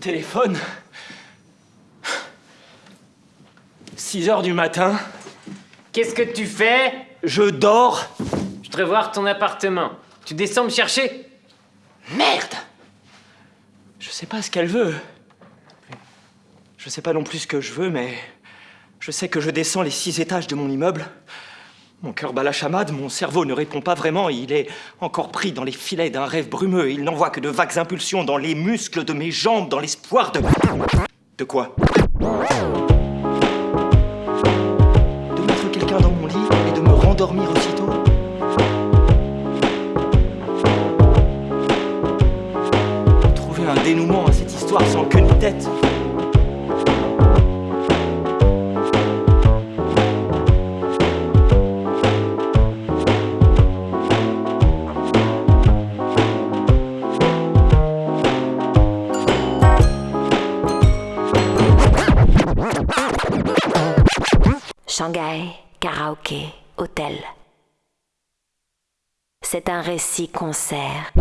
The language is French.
Téléphone. 6 heures du matin. Qu'est-ce que tu fais? Je dors. Je voudrais voir ton appartement. Tu descends me chercher? Merde Je sais pas ce qu'elle veut. Je sais pas non plus ce que je veux, mais je sais que je descends les six étages de mon immeuble. Mon cœur bat la chamade, mon cerveau ne répond pas vraiment, il est encore pris dans les filets d'un rêve brumeux, il n'envoie que de vagues impulsions dans les muscles de mes jambes, dans l'espoir de... De quoi De mettre quelqu'un dans mon lit et de me rendormir aussitôt. Trouver un dénouement à cette histoire sans queue ni tête Shanghai, karaoké, hôtel. C'est un récit concert.